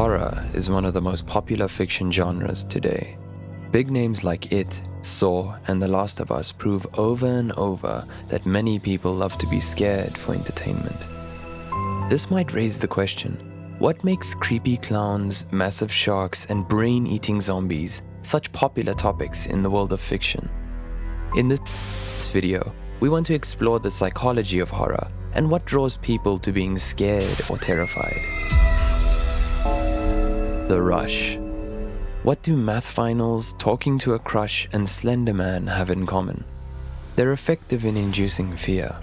Horror is one of the most popular fiction genres today. Big names like It, Saw, and The Last of Us prove over and over that many people love to be scared for entertainment. This might raise the question, what makes creepy clowns, massive sharks, and brain-eating zombies such popular topics in the world of fiction? In this video, we want to explore the psychology of horror and what draws people to being scared or terrified. The Rush What do math finals, talking to a crush, and Slender Man have in common? They're effective in inducing fear.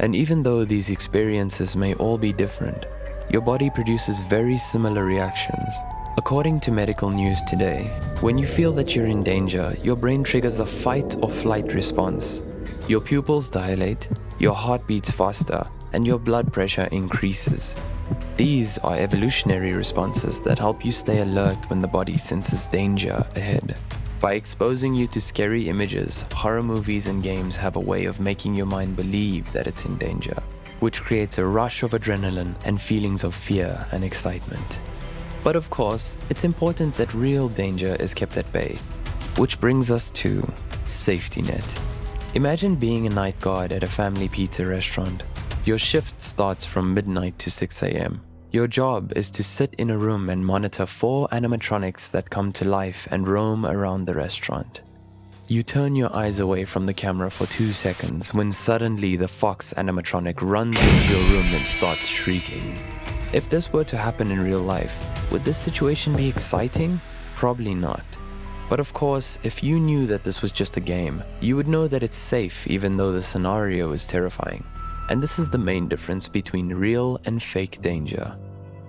And even though these experiences may all be different, your body produces very similar reactions. According to medical news today, when you feel that you're in danger, your brain triggers a fight or flight response. Your pupils dilate, your heart beats faster, and your blood pressure increases. These are evolutionary responses that help you stay alert when the body senses danger ahead. By exposing you to scary images, horror movies and games have a way of making your mind believe that it's in danger, which creates a rush of adrenaline and feelings of fear and excitement. But of course, it's important that real danger is kept at bay, which brings us to safety net. Imagine being a night guard at a family pizza restaurant. Your shift starts from midnight to 6 a.m. Your job is to sit in a room and monitor four animatronics that come to life and roam around the restaurant. You turn your eyes away from the camera for two seconds when suddenly the Fox animatronic runs into your room and starts shrieking. If this were to happen in real life, would this situation be exciting? Probably not. But of course, if you knew that this was just a game, you would know that it's safe even though the scenario is terrifying. And this is the main difference between real and fake danger.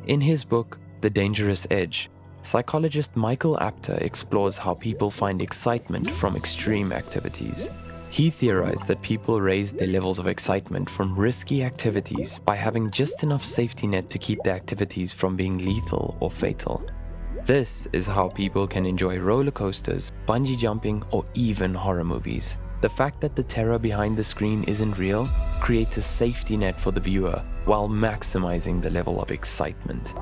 In his book, The Dangerous Edge, psychologist Michael Apter explores how people find excitement from extreme activities. He theorized that people raise their levels of excitement from risky activities by having just enough safety net to keep the activities from being lethal or fatal. This is how people can enjoy roller coasters, bungee jumping, or even horror movies. The fact that the terror behind the screen isn't real creates a safety net for the viewer while maximizing the level of excitement.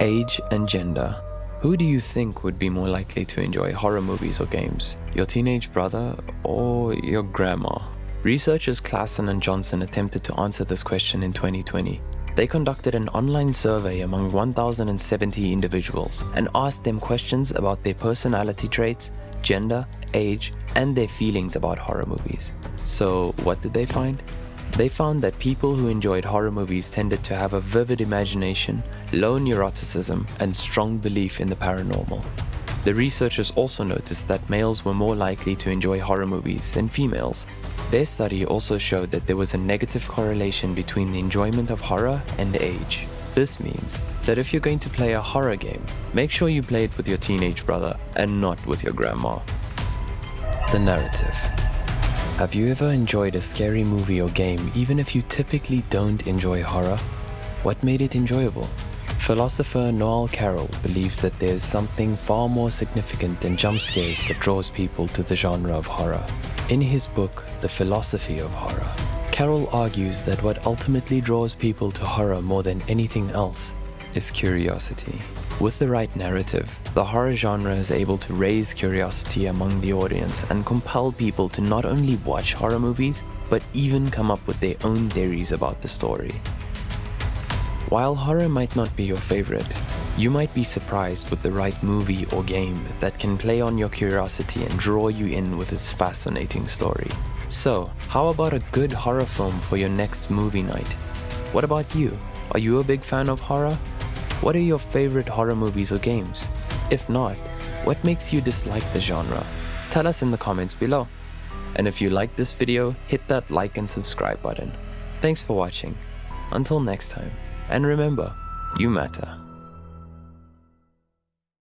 Age and gender. Who do you think would be more likely to enjoy horror movies or games? Your teenage brother or your grandma? Researchers Clasen and Johnson attempted to answer this question in 2020. They conducted an online survey among 1,070 individuals and asked them questions about their personality traits, gender, age, and their feelings about horror movies. So, what did they find? They found that people who enjoyed horror movies tended to have a vivid imagination, low neuroticism, and strong belief in the paranormal. The researchers also noticed that males were more likely to enjoy horror movies than females. Their study also showed that there was a negative correlation between the enjoyment of horror and age. This means that if you're going to play a horror game, make sure you play it with your teenage brother and not with your grandma. The narrative. Have you ever enjoyed a scary movie or game even if you typically don't enjoy horror? What made it enjoyable? Philosopher Noel Carroll believes that there is something far more significant than jump scares that draws people to the genre of horror. In his book, The Philosophy of Horror, Carroll argues that what ultimately draws people to horror more than anything else is curiosity. With the right narrative, the horror genre is able to raise curiosity among the audience and compel people to not only watch horror movies, but even come up with their own theories about the story. While horror might not be your favorite, you might be surprised with the right movie or game that can play on your curiosity and draw you in with its fascinating story. So, how about a good horror film for your next movie night? What about you? Are you a big fan of horror? What are your favorite horror movies or games? If not, what makes you dislike the genre? Tell us in the comments below. And if you liked this video, hit that like and subscribe button. Thanks for watching. Until next time. And remember, you matter.